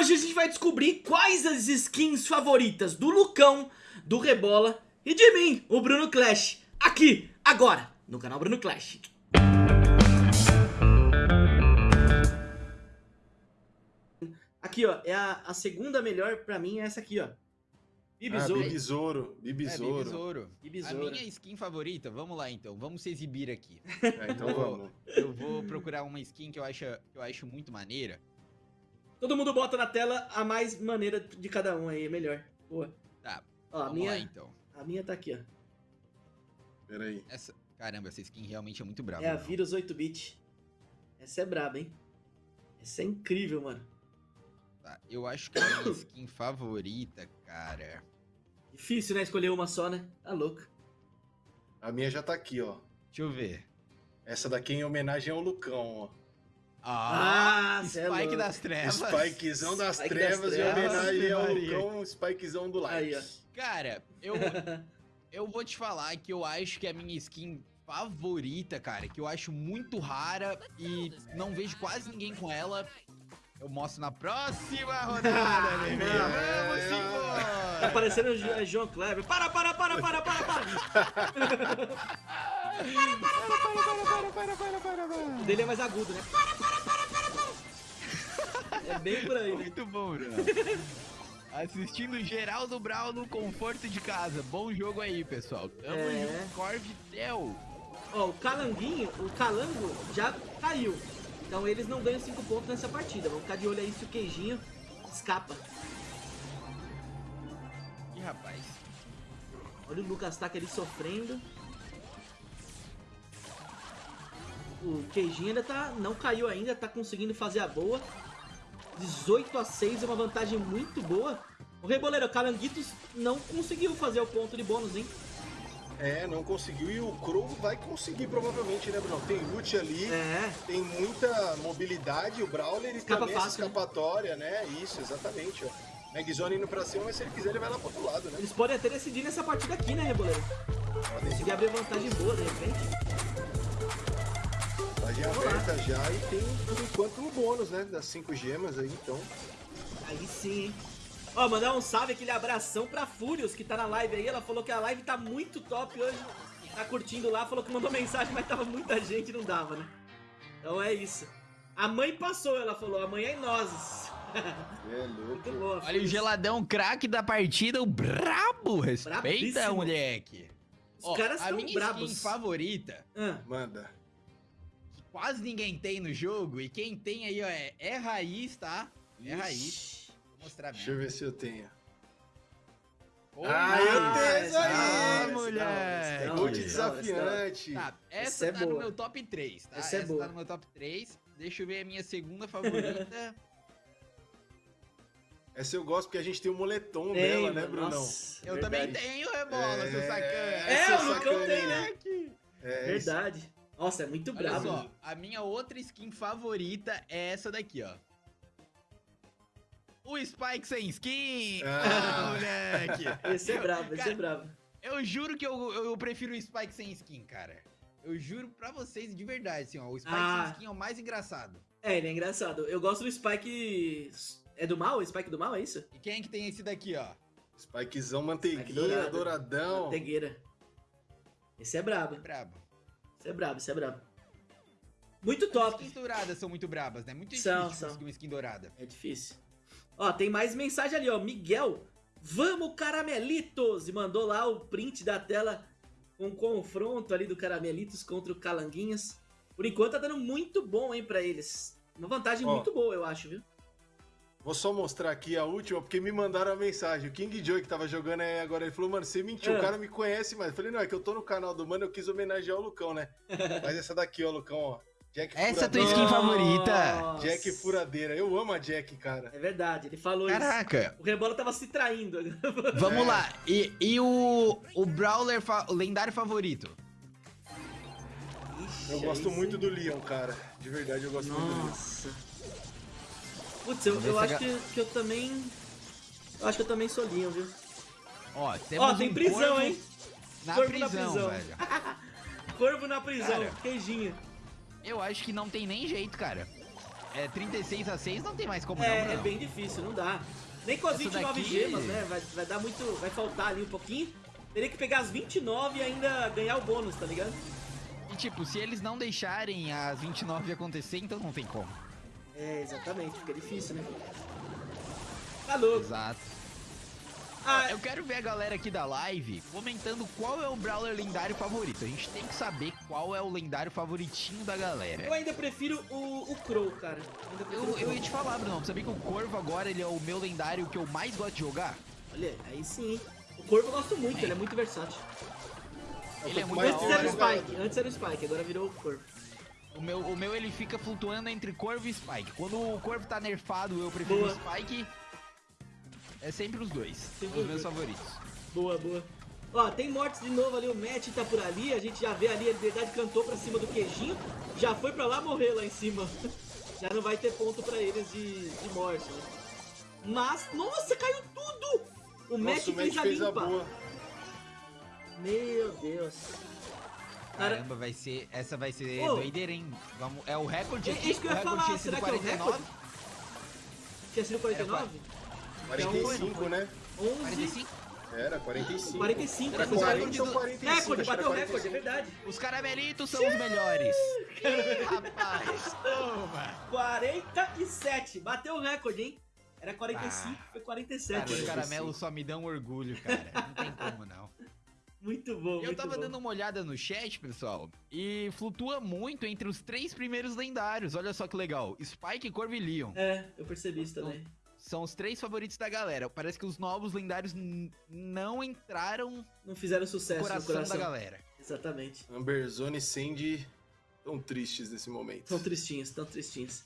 hoje a gente vai descobrir quais as skins favoritas do Lucão, do Rebola e de mim, o Bruno Clash, aqui, agora, no canal Bruno Clash. Aqui, ó, é a, a segunda melhor pra mim, é essa aqui, ó. Bibisouro. Ah, Bibisouro. Bibisouro. É. A minha skin favorita, vamos lá então, vamos se exibir aqui. É, então Eu vou- vamos. Eu vou procurar uma skin que eu acho, que eu acho muito maneira. Todo mundo bota na tela a mais maneira de cada um aí, melhor. Boa. Tá, Ó, a minha, lá então. a minha tá aqui, ó. Pera aí. Essa, caramba, essa skin realmente é muito brava. É a mano. Virus 8-bit. Essa é braba, hein? Essa é incrível, mano. Tá, eu acho que a minha skin favorita, cara... Difícil, né? Escolher uma só, né? Tá louco. A minha já tá aqui, ó. Deixa eu ver. Essa daqui é em homenagem ao Lucão, ó. Ah, é Spike louco. das trevas. Spikezão das Spike das trevas em trevas. homenagem ao. Lucão, Spikezão do like. Aí. Cara, eu, eu vou te falar que eu acho que a minha skin favorita, cara, que eu acho muito rara e não vejo quase ninguém com ela, eu mostro na próxima rodada, bebê. Vamos Tá parecendo o Jo- é João Kleber. Para, para, para, para, para, para. O dele é mais agudo, né? É bem por aí, né? Muito bom, Bruno. Assistindo Geraldo Brau no conforto de casa. Bom jogo aí, pessoal. Tamo É. junto, Corvitel. Ó, o Calanguinho, o Calango já caiu. Então eles não ganham 5 pontos nessa partida. Vamos ficar de olho aí se o queijinho escapa. Ih, rapaz. Olha o Lucas Taca ali sofrendo. O queijinho ainda tá. não caiu ainda, tá conseguindo fazer a boa. 18 a 6 é uma vantagem muito boa. O Reboleiro, o Calanguitos não conseguiu fazer o ponto de bônus, hein? É, não conseguiu. E o Crow vai conseguir, provavelmente, né, Bruno? Tem loot ali, É, tem muita mobilidade. O Brawler e também essa fácil, né? escapatória, né? Isso, exatamente, ó. Magzone indo pra cima, mas se ele quiser, ele vai lá pro outro lado, né? eles podem até decidir nessa partida aqui, né, Reboleiro? Conseguir abrir vantagem boa, de repente. Vantagem aberta já e tem, por enquanto, um bônus, né? Das cinco gemas aí, então. Aí sim, hein? Ó, mandar um salve, aquele abração pra Furious, que tá na live aí. Ela falou que a live tá muito top hoje. Tá curtindo lá, falou que mandou mensagem, mas tava muita gente, não dava, né? Então é isso. A mãe passou, ela falou, amanhã é nós. É louco. Boa. Olha o geladão craque da partida, o brabo. Respeita, Brabíssimo. moleque. Os Ó, caras a minha brabos. skin favorita, Ah, Manda. Quase ninguém tem no jogo, e quem tem aí, ó, é, é raiz, tá? É raiz. Vou mostrar Deixa eu ver se eu tenho. Ô, Ah, eu tenho isso aí. Ah, hora, Gold da hora, essa hora. desafiante. Tá, Essa essa é tá no meu top 3, tá? Essa é boa. tá no meu top 3. Deixa eu ver a minha segunda favorita. Essa eu gosto porque a gente tem o moletom Tem, dela, né, Brunão? nossa, eu verdade. também tenho rebola, É, seu sacana. É, seu o Lucão tem, né? né? É, Verdade. Nossa, é muito Olha brabo. só, a minha outra skin favorita é essa daqui, ó. O Spike sem skin! Ah. moleque! Esse é brabo, esse Cara, é brabo. Eu juro que eu, eu prefiro o Spike sem skin, cara. Eu juro pra vocês de verdade, assim, ó. O Spike Ah. sem skin é o mais engraçado. É, ele é engraçado. Eu gosto do Spike. É do mal? O Spike do mal, é isso? E quem é que tem esse daqui, ó? Spikezão, manteiguinha, Spike douradão. Mantegueira. Esse é brabo. É brabo. Esse é brabo, esse é brabo. Muito As top. skins douradas são muito brabas, né? Muito São, difícil são. conseguir uma skin dourada. É difícil. Ó, tem mais mensagem ali, ó. Miguel, vamos caramelitos! E mandou lá o print da tela com o confronto ali do caramelitos contra o Calanguinhas. Por enquanto tá dando muito bom, hein, pra eles. Uma vantagem Ó. muito boa, eu acho, viu? Vou só mostrar aqui a última, porque me mandaram a mensagem. O King Joy que tava jogando aí agora, ele falou, mano, você mentiu, É. o cara me conhece, mas eu falei, não, é que eu tô no canal do mano, eu quis homenagear o Lucão, né? mas essa daqui, ó, Lucão, ó. Jack Essa é a tua skin favorita? Nossa. Jack Furadeira. Eu amo a Jack, cara. É verdade, ele falou Caraca! isso. O Rebola tava se traindo. Vamos É. lá. E, e o, o Brawler, fa- o lendário favorito? Ixi, Eu gosto sim. muito do Leon, cara. De verdade, eu gosto muito do Leon. Nossa. Putz, eu, eu acho que, que eu também. Eu acho que eu também sou Leon, viu? Ó, Ó, tem um prisão, corvo hein? Na Corvo na prisão, prisão. velho. Corvo na prisão, Cara. queijinho. Eu acho que não tem nem jeito, cara. é 36 a 6 não tem mais como É, não, é não. bem difícil, não dá. Nem com as Essa 29 daqui- gemas, né? Vai, vai dar muito. Vai faltar ali um pouquinho. Teria que pegar as 29 e ainda ganhar o bônus, tá ligado? E tipo, se eles não deixarem as 29 acontecer, então não tem como. É, exatamente, fica difícil, né? Tá louco. Exato. Ah, Eu quero ver a galera aqui da live comentando qual é o Brawler lendário favorito. A gente tem que saber qual é o lendário favoritinho da galera. eu ainda prefiro o, o Crow, cara. Eu, o eu Crow. ia te falar, Bruno, sabia que o Corvo agora ele é o meu lendário que eu mais gosto de jogar? Olha, aí sim. O Corvo eu gosto muito, ele é muito versátil. Ele é muito Antes era o. Spike, antes era o Spike, agora virou o Corvo. O meu, o meu ele fica flutuando entre Corvo e Spike. Quando o Corvo tá nerfado, eu prefiro Boa. o Spike. É sempre os dois, Sempre os meus favoritos. Boa, boa. Ó, tem mortes de novo ali, o Matt tá por ali, a gente já vê ali, a Liberdade cantou pra cima do queijinho, já foi pra lá morrer lá em cima. Já não vai ter ponto pra eles de, de morte, né? Mas, nossa, caiu tudo! O Matt fez Matt a fez a limpa. boa. Meu Deus. Cara, Caramba, vai ser. Essa vai ser Ô. doideira, hein? Vamos, é o recorde É aqui. isso que eu o ia falar, tinha será que é o 49. recorde? tinha sido 49? 45, né? 11, 45? Era, 45. 45, Era né? Foi 40 ou do- 45. Recorde, era bateu o recorde, é 45. verdade. Os caramelitos são os melhores. Rapaz, toma. 47, bateu o recorde, hein? Era 45, foi 47. Cara, os caramelos só me dão orgulho, cara. Não tem como, não. Muito bom, Eu muito tava bom. dando uma olhada no chat, pessoal, e flutua muito entre os três primeiros lendários. Olha só que legal. Spike, Corvo e Leon. É, eu percebi isso também. São os três favoritos da galera. Parece que os novos lendários não entraram Não fizeram no sucesso coração, no coração. da galera. Exatamente. Amberzone e Sandy tão tristes nesse momento. Tão tristinhos, tão tristinhos.